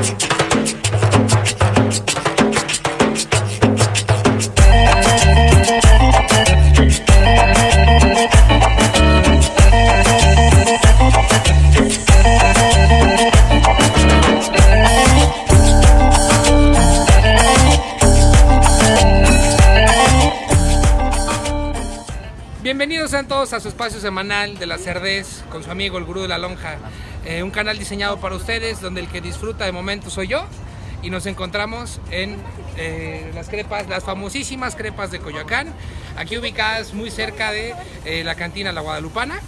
Merci. Sean todos a su espacio semanal de la Cerdez con su amigo el Gurú de la Lonja. Eh, un canal diseñado para ustedes donde el que disfruta de momentos soy yo y nos encontramos en eh, las crepas, las famosísimas crepas de Coyoacán, aquí ubicadas muy cerca de eh, la cantina La Guadalupana.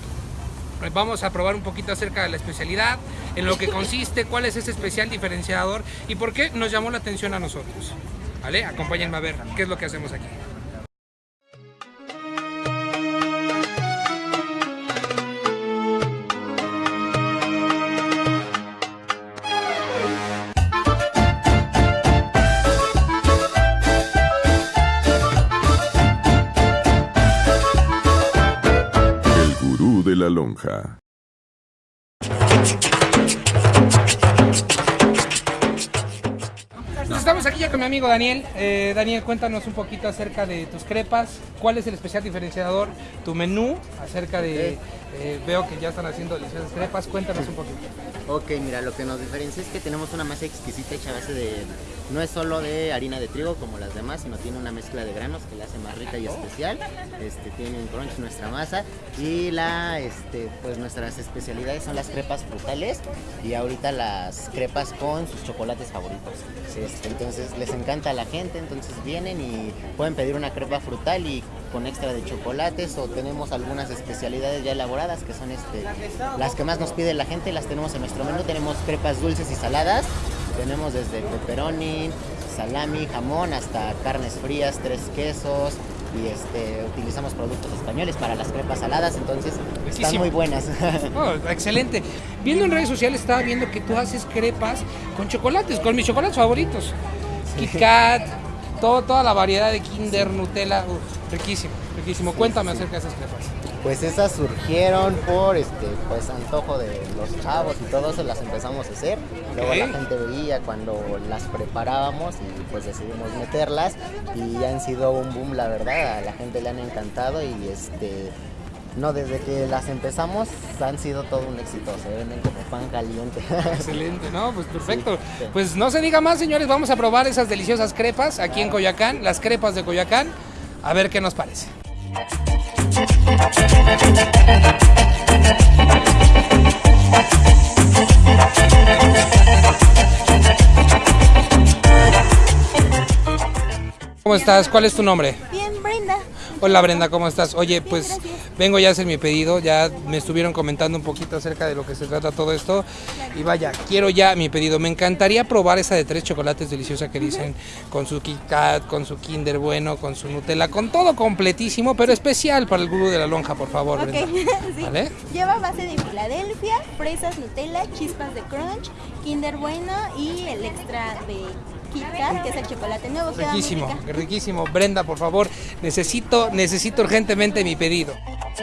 Vamos a probar un poquito acerca de la especialidad, en lo que consiste, cuál es ese especial diferenciador y por qué nos llamó la atención a nosotros. ¿Vale? Acompáñenme a ver qué es lo que hacemos aquí. Lonja. Pues Estamos aquí ya con mi amigo Daniel. Eh, Daniel, cuéntanos un poquito acerca de tus crepas. ¿Cuál es el especial diferenciador? Tu menú acerca de... eh, veo que ya están haciendo deliciosas crepas. Cuéntanos un poquito. Ok, mira, lo que nos diferencia es que tenemos una masa exquisita hecha a base de... No es solo de harina de trigo como las demás, sino tiene una mezcla de granos que la hace más rica y especial. Este, tiene un crunch nuestra masa y la, este, pues nuestras especialidades son las crepas frutales y ahorita las crepas con sus chocolates favoritos. Este, entonces les encanta a la gente, entonces vienen y pueden pedir una crepa frutal y con extra de chocolates o tenemos algunas especialidades ya elaboradas que son este, las que más nos pide la gente, las tenemos en nuestro menú. Tenemos crepas dulces y saladas, tenemos desde pepperoni, salami, jamón hasta carnes frías, tres quesos y este, utilizamos productos españoles para las crepas saladas, entonces están muy buenas. Oh, excelente. Viendo en redes sociales estaba viendo que tú haces crepas con chocolates, con mis chocolates favoritos. Kit Kat, todo, toda la variedad de Kinder, Nutella. Uf, riquísimo, riquísimo. Cuéntame acerca de esas crepas. Pues esas surgieron por este pues antojo de los chavos y todo eso las empezamos a hacer. Luego la gente veía cuando las preparábamos y pues decidimos meterlas y han sido un boom la verdad, a la gente le han encantado y este no desde que las empezamos han sido todo un éxito, se venden como pan caliente. Excelente, ¿no? Pues perfecto. sí. Pues no se diga más, señores. Vamos a probar esas deliciosas crepas aquí en Coyoacán, las crepas de Coyoacán. A ver qué nos parece. ¿Cómo estás? ¿Cuál es tu nombre? Bien, Brenda. Hola Brenda, ¿cómo estás? Oye, pues gracias. Vengo ya a hacer mi pedido, ya me estuvieron comentando un poquito acerca de lo que se trata todo esto y vaya, quiero ya mi pedido. Me encantaría probar esa de tres chocolates deliciosa que dicen con su Kit Kat, con su Kinder Bueno, con su Nutella, con todo completísimo, pero especial para el gurú de la lonja, por favor, Ok, Brenda. sí. ¿Vale? Lleva base de Filadelfia, fresas Nutella, chispas de crunch, Kinder Bueno y el extra de Kit Kat, que es el chocolate nuevo. Riquísimo, riquísimo. Brenda, por favor, necesito, necesito urgentemente mi pedido. Mis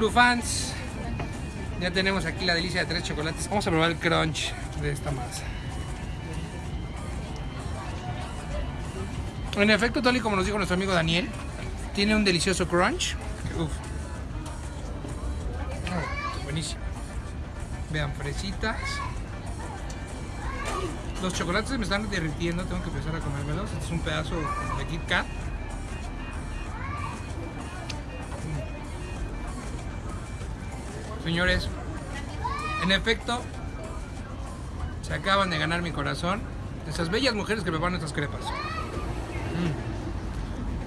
queridísimos gurufans, ya tenemos aquí la delicia de tres chocolates. Vamos a probar el crunch de esta masa. En efecto, tal y como nos dijo nuestro amigo Daniel, tiene un delicioso crunch. Uf. Ah, buenísimo. Vean, fresitas. Los chocolates me están derritiendo, tengo que empezar a comérmelos. Este es un pedazo de Kit Kat. Señores, en efecto, se acaban de ganar mi corazón. Esas bellas mujeres que preparan estas crepas.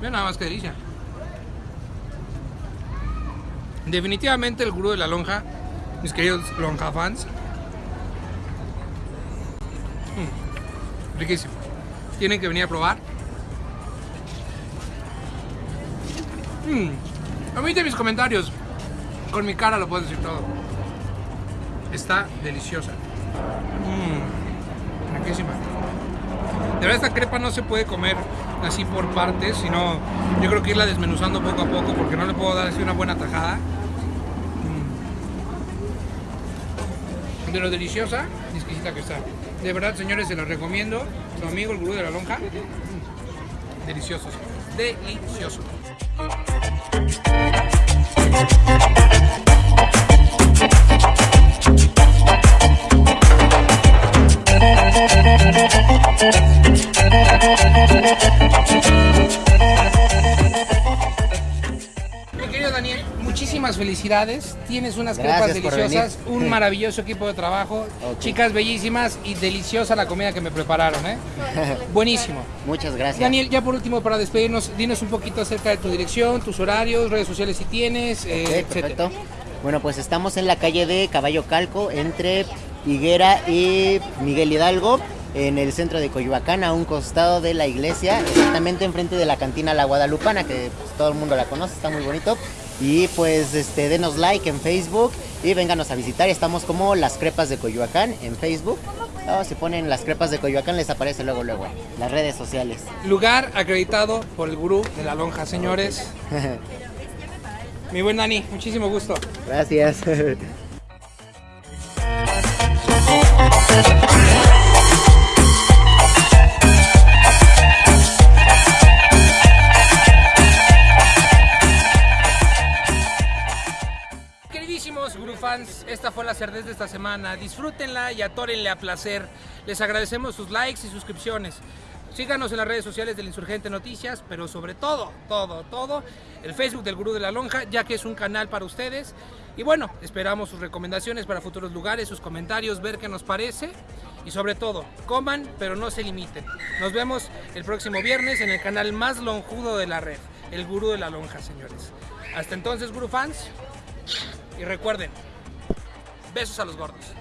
Mm. Nada más que delicia. Definitivamente el gurú de la lonja, mis queridos lonja fans. Mm, riquísimo. Tienen que venir a probar. Mm, omite mis comentarios. Con mi cara lo puedo decir todo. Está deliciosa. Mm, riquísima. De verdad esta crepa no se puede comer así por partes, sino yo creo que irla desmenuzando poco a poco porque no le puedo dar así una buena tajada. Mm. De lo deliciosa y exquisita que está. De verdad, señores, se los recomiendo. Su amigo, el gurú de la lonja. Mm. Deliciosos. Delicioso. Felicidades. Tienes unas Gracias crepas deliciosas, venir. un maravilloso equipo de trabajo, chicas bellísimas y deliciosa la comida que me prepararon, ¿eh? Buenísimo. Muchas gracias. Daniel, ya por último, para despedirnos, dinos un poquito acerca de tu dirección, tus horarios, redes sociales si tienes, eh, Ok, etcétera. perfecto. Bueno, pues estamos en la calle de Caballo Calco, entre Higuera y Miguel Hidalgo, en el centro de Coyoacán, a un costado de la iglesia, exactamente enfrente de la cantina La Guadalupana, que pues, todo el mundo la conoce, está muy bonito. Y pues este, denos like en Facebook y vénganos a visitar. Estamos como Las Crepas de Coyoacán en Facebook. No, si ponen Las Crepas de Coyoacán les aparece luego, luego, las redes sociales. Lugar acreditado por el gurú de la lonja, señores. Mi buen Dani, muchísimo gusto. Gracias. Queridísimos Guru fans, esta fue la cerdez de esta semana. Disfrútenla y atórenle a placer. Les agradecemos sus likes y suscripciones. Síganos en las redes sociales del Insurgente Noticias, pero sobre todo, todo, todo, el Facebook del Gurú de la Lonja, ya que es un canal para ustedes. Y bueno, esperamos sus recomendaciones para futuros lugares, sus comentarios, ver qué nos parece. Y sobre todo, coman, pero no se limiten. Nos vemos el próximo viernes en el canal más lonjudo de la red, el Gurú de la Lonja, señores. Hasta entonces, Guru fans, y recuerden, besos a los gordos.